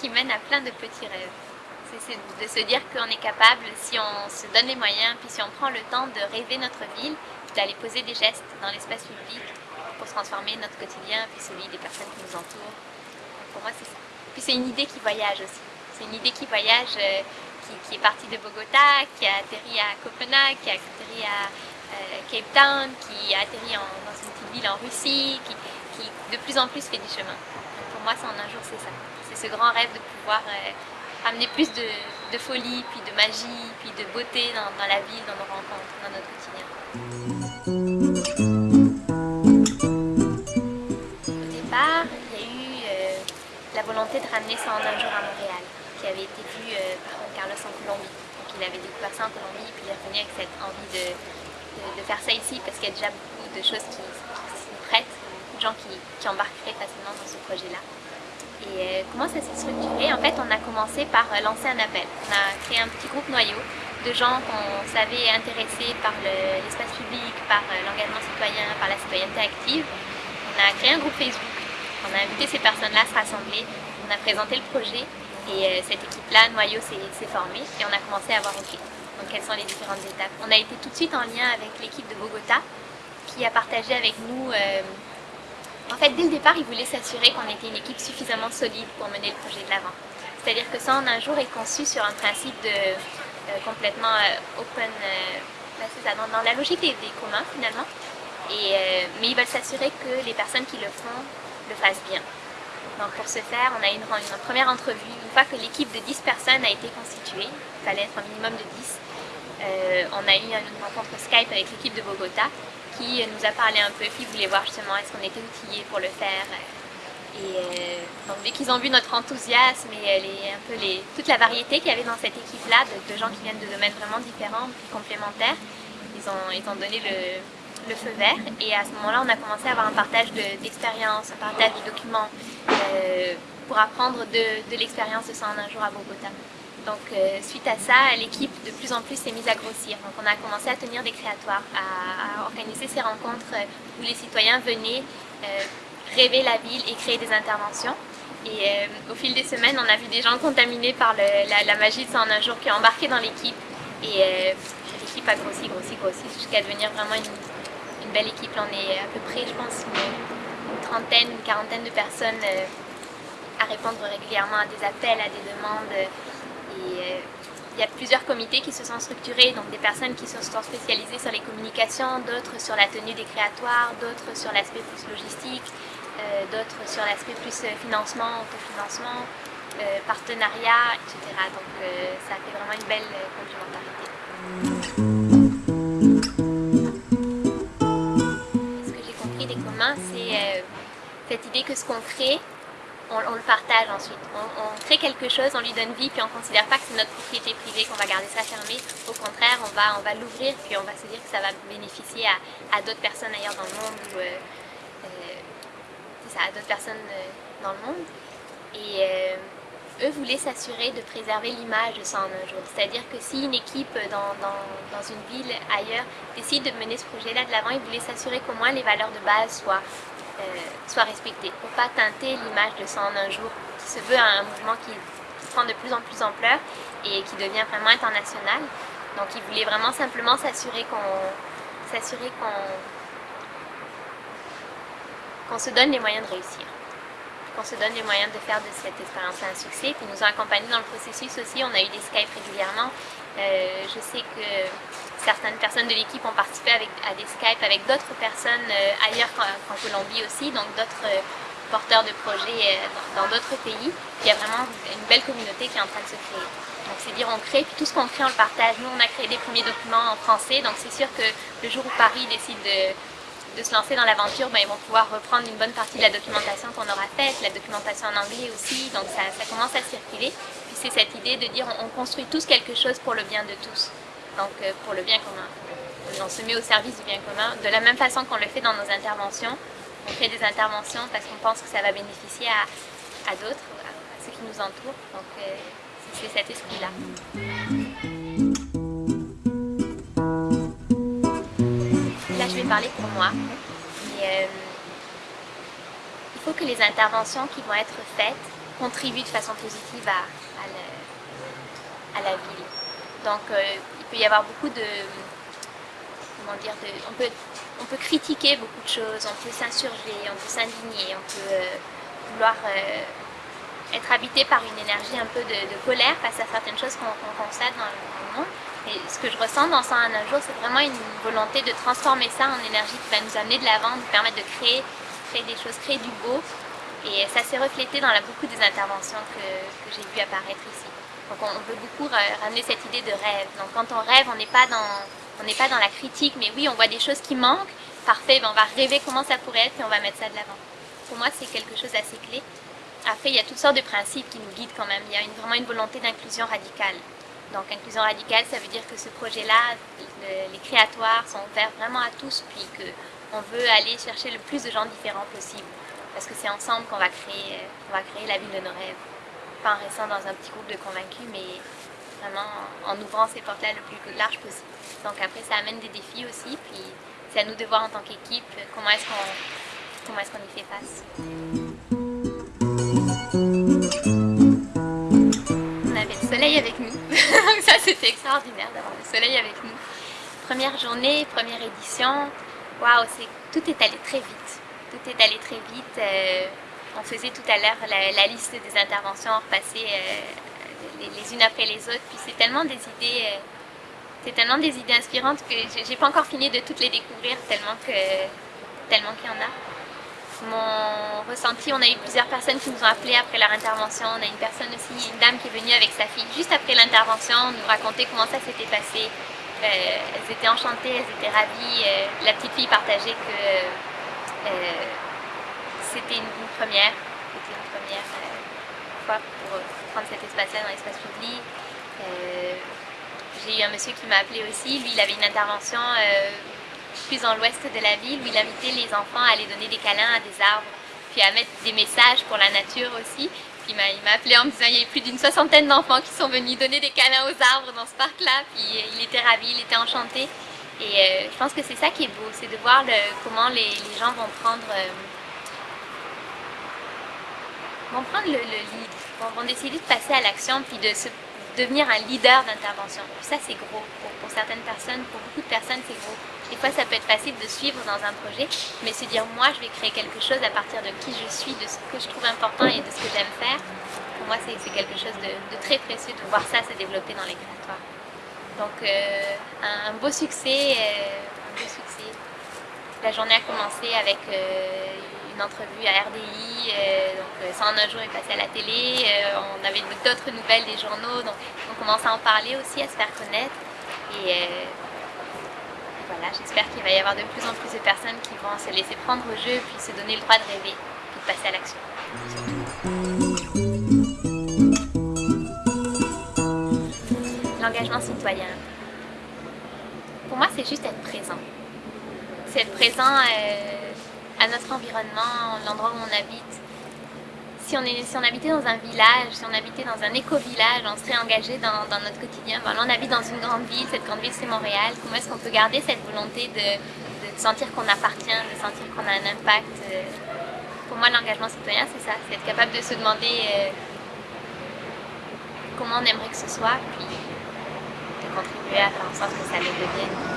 qui mène à plein de petits rêves. C'est de se dire qu'on est capable, si on se donne les moyens, puis si on prend le temps de rêver notre ville, d'aller poser des gestes dans l'espace public pour transformer notre quotidien, puis celui des personnes qui nous entourent. Pour moi, c'est ça. Puis c'est une idée qui voyage aussi. C'est une idée qui voyage, euh, qui, est partie de Bogota, qui a atterri à Copenhague, qui a atterri à euh, Cape Town, qui a atterri dans une petite ville en Russie, qui, de plus en plus fait du chemin. pour moi, c'est en un jour, c'est ça. Ce grand rêve de pouvoir euh, amener plus de, folie, puis de magie, puis de beauté dans, la ville, dans nos rencontres, dans notre quotidien. Au départ, il y a eu la volonté de ramener ça en un jour à Montréal, qui avait été vu euh, par Carlos en Colombie. Donc il avait découvert ça en Colombie, puis il est revenu avec cette envie de, faire ça ici, parce qu'il y a déjà beaucoup de choses qui, sont prêtes, beaucoup de gens qui, qui embarqueraient facilement dans ce projet-là. Et euh, comment ça s'est structuré? En fait, on a commencé par euh, lancer un appel. On a créé un petit groupe noyau de gens qu'on savait intéressés par l'espace public, par l'engagement citoyen, par la citoyenneté active. On a créé un groupe Facebook on a invité ces personnes-là à se rassembler, on a présenté le projet et euh, cette équipe-là, Noyau, s'est formée et on a commencé à voir OK, donc quelles sont les différentes étapes? On a été tout de suite en lien avec l'équipe de Bogota qui a partagé avec nous... Euh, en fait, dès le départ, ils voulaient s'assurer qu'on était une équipe suffisamment solide pour mener le projet de l'avant. C'est-à-dire que ça, en un jour, est conçu sur un principe de euh, complètement open, ben, ça, dans, la logique des, communs finalement. Mais ils veulent s'assurer que les personnes qui le font le fasse bien. Donc pour ce faire, on a eu une, une, première entrevue. Une fois que l'équipe de 10 personnes a été constituée, il fallait être un minimum de 10, euh, on a eu une rencontre Skype avec l'équipe de Bogota qui nous a parlé un peu, puis voulait voir justement est-ce qu'on était outillés pour le faire. Et euh, donc dès qu'ils ont vu notre enthousiasme et les, toute la variété qu'il y avait dans cette équipe-là, de, gens qui viennent de domaines vraiment différents, complémentaires, ils ont, donné le, feu vert et à ce moment-là, on a commencé à avoir un partage d'expérience, un partage de documents euh, pour apprendre de, l'expérience de ça en un jour à Bogota. Donc euh, suite à ça, l'équipe de plus en plus s'est mise à grossir. Donc on a commencé à tenir des créatoires, à, organiser ces rencontres où les citoyens venaient euh, rêver la ville et créer des interventions. Et au fil des semaines, on a vu des gens contaminés par la, magie de ça en un jour qui ont embarqué dans l'équipe. Et l'équipe a grossi, grossi, grossi jusqu'à devenir vraiment une, belle équipe. on est à peu près, je pense, une, trentaine, une quarantaine de personnes euh, à répondre régulièrement à des appels, à des demandes. Euh, il y a plusieurs comités qui se sont structurés, donc des personnes qui se sont spécialisées sur les communications, d'autres sur la tenue des créatoires, d'autres sur l'aspect plus logistique, euh, d'autres sur l'aspect plus financement, autofinancement, partenariat, etc. Donc ça fait vraiment une belle complémentarité. c'est euh, cette idée que ce qu'on crée, on, le partage ensuite. On, crée quelque chose, on lui donne vie, puis on ne considère pas que c'est notre propriété privée, qu'on va garder ça fermé. Au contraire, on va, l'ouvrir, puis on va se dire que ça va bénéficier à, d'autres personnes ailleurs dans le monde, ou euh, euh, à dans le monde. Et eux voulaient s'assurer de préserver l'image de ça en un jour. C'est-à-dire que si une équipe dans, dans, une ville ailleurs décide de mener ce projet-là de l'avant, ils voulaient s'assurer qu'au moins les valeurs de base soient, euh, soient respectées pour pas teinter l'image de ça en un jour, qui se veut un mouvement qui, prend de plus en plus ampleur et qui devient vraiment international. Donc ils voulaient vraiment simplement s'assurer qu'on se donne les moyens de réussir qu'on se donne les moyens de faire de cette expérience un succès. Puis nous a accompagnés dans le processus aussi, on a eu des Skype régulièrement. Euh, je sais que certaines personnes de l'équipe ont participé avec, à des Skype avec d'autres personnes euh, ailleurs qu'en Colombie aussi, donc d'autres euh, porteurs de projets dans d'autres pays. il y a vraiment une belle communauté qui est en train de se créer. Donc c'est dire on crée, puis tout ce qu'on crée on le partage. Nous on a créé des premiers documents en français, donc c'est sûr que le jour où Paris décide de de se lancer dans l'aventure, ben, ils vont pouvoir reprendre une bonne partie de la documentation qu'on aura faite, la documentation en anglais aussi, donc ça, commence à circuler. Puis c'est cette idée de dire on, construit tous quelque chose pour le bien de tous, donc euh, pour le bien commun. On se met au service du bien commun, de la même façon qu'on le fait dans nos interventions. On fait des interventions parce qu'on pense que ça va bénéficier à, d'autres, à, ceux qui nous entourent, donc euh, c'est cet esprit-là. Parler pour moi. Euh, il faut que les interventions qui vont être faites contribuent de façon positive à, à, la ville. Donc euh, il peut y avoir beaucoup de... Comment dire on, peut, on peut critiquer beaucoup de choses, on peut s'insurger, on peut s'indigner, on peut euh, vouloir être habité par une énergie un peu de, colère face à certaines choses qu'on constate dans le monde. Ce que je ressens dans 101 un jour, c'est vraiment une volonté de transformer ça en énergie qui va nous amener de l'avant, nous permettre de créer, créer des choses, créer du beau. Et ça s'est reflété dans beaucoup des interventions que, j'ai vues apparaître ici. Donc on, veut beaucoup ramener cette idée de rêve. Donc quand on rêve, on n'est pas dans, on n'est pas dans la critique, mais oui, on voit des choses qui manquent. Parfait, ben on va rêver comment ça pourrait être et on va mettre ça de l'avant. Pour moi, c'est quelque chose d'assez clé. Après, il y a toutes sortes de principes qui nous guident quand même. Il y a vraiment une volonté d'inclusion radicale. Donc inclusion radicale, ça veut dire que ce projet-là, les créatoires sont ouverts vraiment à tous, puis qu'on veut aller chercher le plus de gens différents possible. Parce que c'est ensemble qu'on va, créer, va créer la ville de nos rêves. Pas en restant dans un petit groupe de convaincus, mais vraiment en ouvrant ces portes-là le plus large possible. Donc après, ça amène des défis aussi, puis c'est à nous de voir en tant qu'équipe comment est-ce qu'on est qu'on y fait face. On avait le soleil avec nous. ça, c'était extraordinaire d'avoir le soleil avec nous. Première journée, première édition. Waouh, tout est allé très vite. Tout est allé très vite. Euh, on faisait tout à l'heure la, liste des interventions, on repassait euh, les, unes après les autres. Puis c'est tellement des idées... Euh, c'est tellement des idées inspirantes que j'ai pas encore fini de toutes les découvrir tellement tellement qu'il y en a mon ressenti, on a eu plusieurs personnes qui nous ont appelés après leur intervention. On a une personne aussi, une dame qui est venue avec sa fille juste après l'intervention, nous raconter comment ça s'était passé. Euh, elles étaient enchantées, elles étaient ravies. Euh, la petite fille partageait que euh, c'était une, première, c'était une première fois pour prendre cet espace-là dans l'espace public. J'ai eu un monsieur qui m'a appelé aussi, lui il avait une intervention plus dans l'ouest de la ville où il invitait les enfants à aller donner des câlins à des arbres, puis à mettre des messages pour la nature aussi. Puis il m'a appelé en me disant qu'il y avait plus d'une soixantaine d'enfants qui sont venus donner des câlins aux arbres dans ce parc-là. Puis euh, il était ravi, il était enchanté. Et euh, je pense que c'est ça qui est beau, c'est de voir comment les, gens vont prendre, euh, vont prendre le, lead, vont, décider de passer à l'action puis de se devenir un leader d'intervention. Ça c'est gros pour certaines personnes, pour beaucoup de personnes c'est gros. Des fois, ça peut être facile de suivre dans un projet, mais se dire moi, je vais créer quelque chose à partir de qui je suis, de ce que je trouve important et de ce que j'aime faire. Pour moi, c'est quelque chose de, très précieux de voir ça se développer dans les créatoires. Donc, euh, un, beau succès, euh, un beau succès. La journée a commencé avec euh, une entrevue à RDI, donc ça en un jour est passé à la télé, on avait d'autres nouvelles des journaux, donc on commence à en parler aussi, à se faire connaître. Et voilà, j'espère qu'il va y avoir de plus en plus de personnes qui vont se laisser prendre au jeu, puis se donner le droit de rêver, puis de passer à l'action. L'engagement citoyen. Pour moi, c'est juste être présent. C'est être présent euh, à notre environnement, l'endroit où on habite, si on, est, si on habitait dans un village, si on habitait dans un éco-village, on serait engagé dans, notre quotidien. là, on habite dans une grande ville, cette grande ville c'est Montréal. Comment est-ce qu'on peut garder cette volonté de, sentir qu'on appartient, de sentir qu'on a un impact euh, Pour moi, l'engagement citoyen, c'est ça, c'est être capable de se demander euh, comment on aimerait que ce soit, puis de contribuer à faire en sorte que ça le devienne.